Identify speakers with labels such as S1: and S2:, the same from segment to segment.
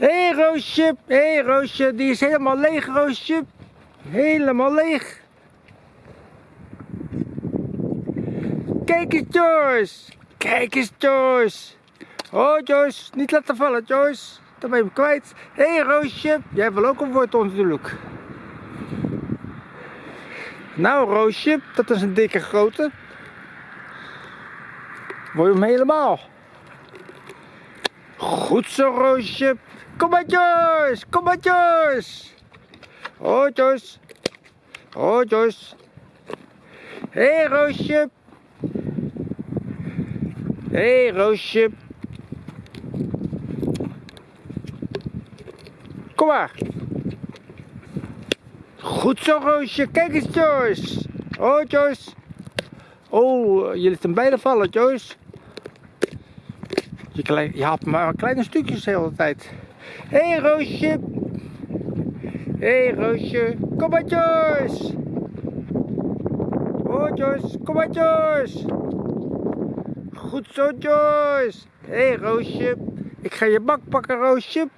S1: Hé Roosje, hé Roosje, die is helemaal leeg Roosje. Helemaal leeg. Kijk eens Joyce, kijk eens Joyce. Oh Joyce, niet laten vallen Joyce. Dan ben je hem kwijt. Hé Roosje, jij wil ook een wortel natuurlijk. Nou Roosje, dat is een dikke grote. Word je hem helemaal. Goed zo Roosje. Kom maar Joyce, kom maar Joyce. Oh Joyce. Hé hey, Roosje. Hé hey, Roosje. Kom maar. Goed zo Roosje. Kijk eens Joyce. Oh Joyce. Oh, liet hem bijna vallen Joyce. Je, je haalt maar kleine stukjes de hele tijd. Hé hey, Roosje. Hé hey, Roosje. Kom maar Joyce. Oh Joyce. Kom maar Joyce. Goed zo Joyce. Hé hey, Roosje. Ik ga je bak pakken Roosje.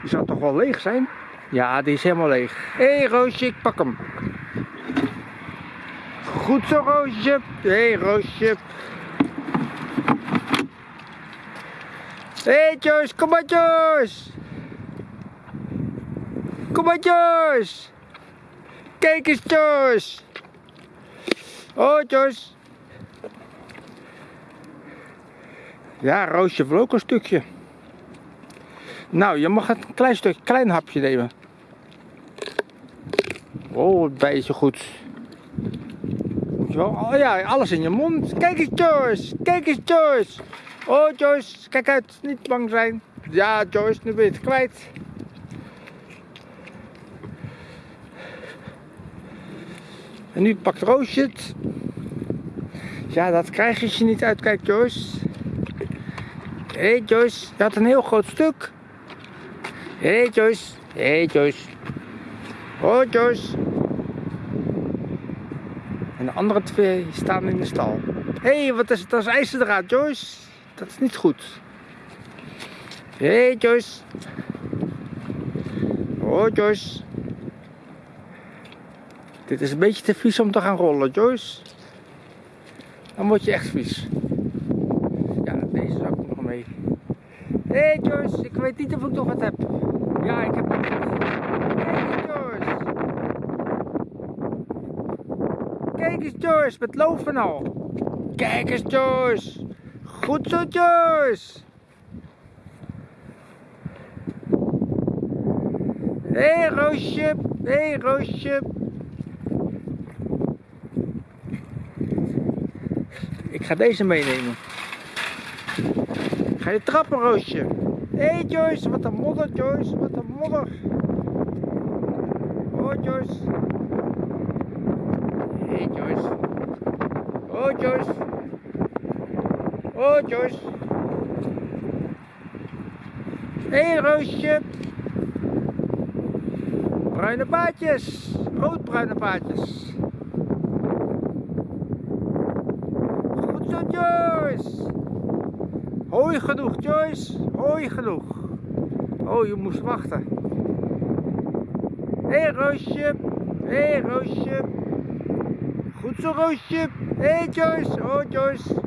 S1: Die zou toch wel leeg zijn? Ja, die is helemaal leeg. Hé hey, Roosje, ik pak hem. Goed zo Roosje. Hé hey, Roosje. Hey, Joyce, kom maar Joyce. Kom maar Joyce. Kijk eens Joyce. Oh Joyce. Ja, Roosje wil ook een stukje. Nou, je mag een klein stukje, klein hapje nemen. Oh, het beetje goed. Moet je wel, oh ja, alles in je mond. Kijk eens Joyce, kijk eens Joyce. Oh Joyce, kijk uit, niet bang zijn. Ja Joyce, nu ben je het kwijt. En nu pakt Roosje het. Ja, dat krijg je als je niet uitkijkt Joyce. Hé hey Joyce, je had een heel groot stuk. Hé hey Joyce, hé hey Joyce. Oh Joyce. En de andere twee staan in de stal. Hé, hey, wat is het? Is ijzerdraad Joyce. Dat is niet goed. Hey Joyce. Oh Joyce. Dit is een beetje te vies om te gaan rollen Joyce. Dan word je echt vies. Ja, deze ik nog mee. Hé hey Joyce, ik weet niet of ik nog wat heb. Ja, ik heb het. Kijk eens Joyce. Kijk eens Joyce, met loven al. Kijk eens Joyce. Goed zo Joyce. Hé hey, Roosje, hé hey, Roosje. Ik ga deze meenemen. Ga je trappen, Roosje? Hé hey Joyce, wat een modder, Joyce, wat een modder. Oh Joyce. Hé hey, Joyce. Oh Joyce. Joyce. Hé hey, Roosje. Bruine paadjes. Roodbruine paadjes. Goed zo Joyce. Hooi genoeg Joyce. Hooi genoeg. Oh, je moest wachten. Hé hey, Roosje. Hé hey, Roosje. Goed zo Roosje. Hé hey, Joyce. Oh Joyce.